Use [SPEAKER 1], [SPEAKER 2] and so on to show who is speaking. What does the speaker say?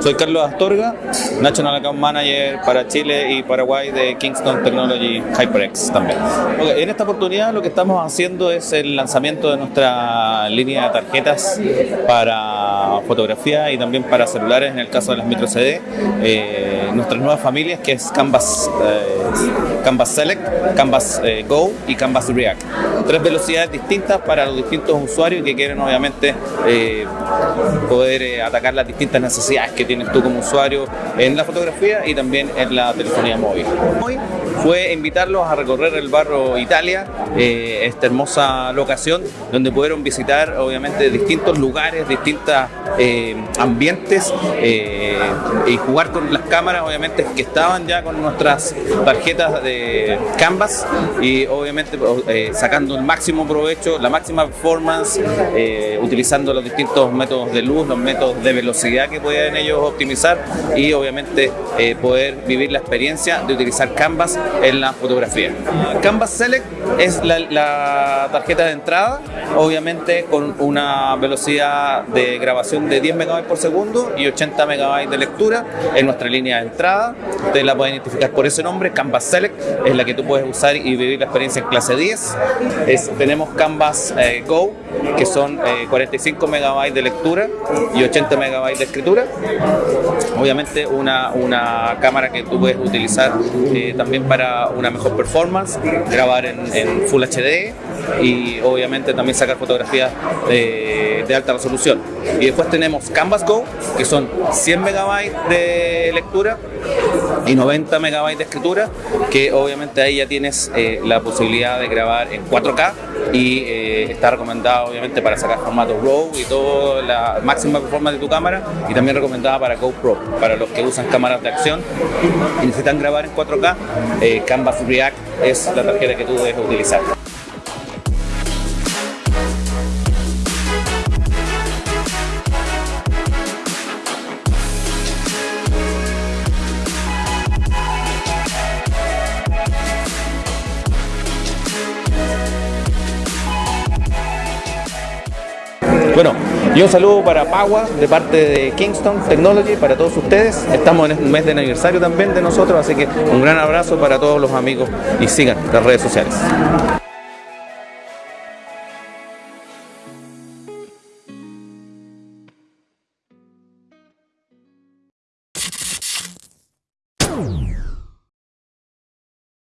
[SPEAKER 1] Soy Carlos Astorga, National Account Manager para Chile y Paraguay de Kingston Technology HyperX también. Okay, en esta oportunidad lo que estamos haciendo es el lanzamiento de nuestra línea de tarjetas para fotografía y también para celulares en el caso de las micro CD. Eh, nuestras nuevas familias que es Canvas, eh, Canvas Select, Canvas eh, Go y Canvas React. Tres velocidades distintas para los distintos usuarios que quieren obviamente eh, poder eh, atacar las distintas necesidades que tienes tú como usuario en la fotografía y también en la telefonía móvil. Hoy fue invitarlos a recorrer el barrio Italia, eh, esta hermosa locación donde pudieron visitar obviamente distintos lugares, distintos eh, ambientes eh, y jugar con las cámaras obviamente que estaban ya con nuestras tarjetas de Canvas y obviamente eh, sacando el máximo provecho, la máxima performance, utilizando los distintos métodos de luz, los métodos de velocidad que pueden ellos optimizar y obviamente eh, poder vivir la experiencia de utilizar Canvas en la fotografía. Canvas Select es la, la tarjeta de entrada, obviamente con una velocidad de grabación de 10 megabytes por segundo y 80 megabytes de lectura en nuestra línea de entrada. Ustedes la pueden identificar por ese nombre, Canvas Select, es la que tú puedes usar y vivir la experiencia en clase 10. Es, tenemos Canvas eh, Go, que son eh, 45 megabytes de lectura y 80 megabytes de escritura. Obviamente una, una cámara que tú puedes utilizar eh, también para una mejor performance, grabar en, Full HD y obviamente también sacar fotografías de, de alta resolución. Y después tenemos Canvas Go, que son 100 megabytes de lectura y 90 megabytes de escritura, que obviamente ahí ya tienes eh, la posibilidad de grabar en 4K y eh, está recomendada obviamente para sacar formato RAW y toda la máxima performance de tu cámara y también recomendada para GoPro, para los que usan cámaras de acción y necesitan grabar en 4K, eh, Canvas React es la tarjeta que tú debes utilizar. Bueno, y un saludo para Pagua de parte de Kingston Technology para todos ustedes. Estamos en un mes de aniversario también de nosotros, así que un gran abrazo para todos los amigos y sigan las redes sociales.